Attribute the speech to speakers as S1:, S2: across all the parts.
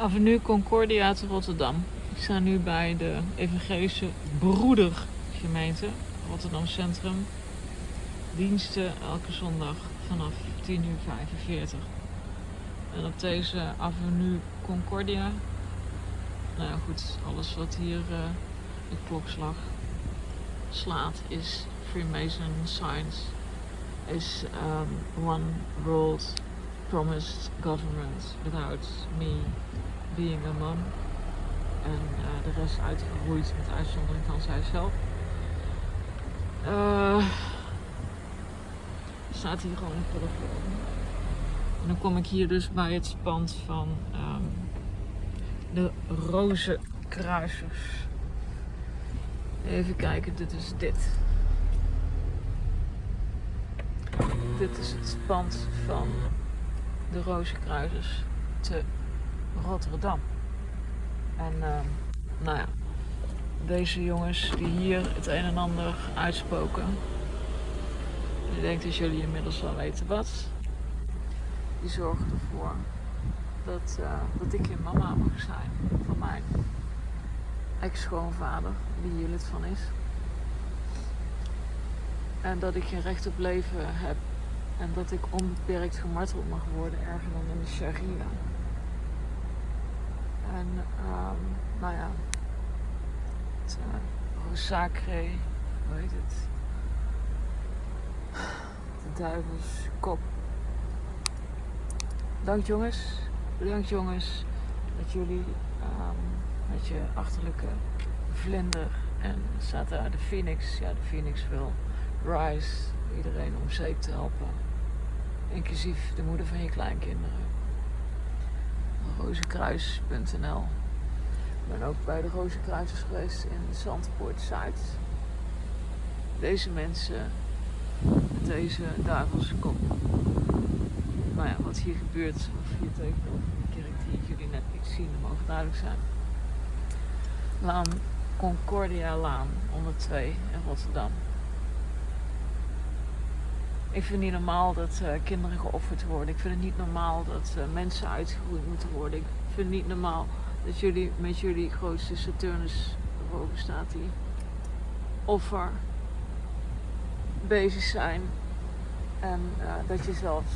S1: Avenue Concordia te Rotterdam. Ik sta nu bij de Evangelische Broedergemeente Rotterdam Centrum. Diensten elke zondag vanaf 10.45 uur. En op deze Avenue Concordia, nou ja goed, alles wat hier uh, de klokslag slaat is Freemason signs. Is um, one world promised government without me being a mom. En uh, de rest uitgeroeid met uitzondering van zijzelf. Uh, staat hier gewoon een telefoon. En dan kom ik hier dus bij het pand van um, de Rozenkruisers. Even kijken, dit is dit. Dit is het pand van de Rozenkruisers te Rotterdam. En uh, nou ja, deze jongens die hier het een en ander uitspoken. Ik denk dat jullie inmiddels wel weten wat. Die zorgen ervoor dat, uh, dat ik je mama mag zijn van mijn ex-schoonvader, die hier lid van is. En dat ik geen recht op leven heb en dat ik onbeperkt gemarteld mag worden, erger dan in de Sharia. Um, nou ja, het uh, hoe heet het? De duivels kop. Dank jongens, bedankt jongens dat jullie um, met je achterlijke vlinder en daar de Phoenix. Ja, de Phoenix wil rise, iedereen om zeep te helpen. Inclusief de moeder van je kleinkinderen. Rozenkruis.nl Ik ben ook bij de Rozenkruisers geweest in Zandpoort Zuid. Deze mensen met deze duivelse kop. Nou ja, wat hier gebeurt, of hier tegenover de kerk die jullie net niet zien, dat mogen duidelijk zijn. Laan Concordia Laan 102 in Rotterdam. Ik vind het niet normaal dat uh, kinderen geofferd worden. Ik vind het niet normaal dat uh, mensen uitgegroeid moeten worden. Ik vind het niet normaal dat jullie met jullie grootste Saturnus boven staat die offer bezig zijn. En uh, dat je zelfs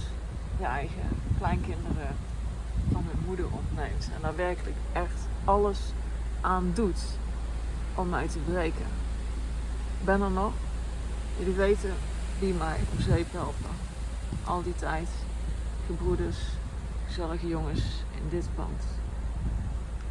S1: je eigen kleinkinderen van hun moeder ontneemt. En daar werkelijk echt alles aan doet om mij te breken. Ik ben er nog. Jullie weten die mij op zeep helpen. Al die tijd. Gebroeders, gezellige jongens in dit pand.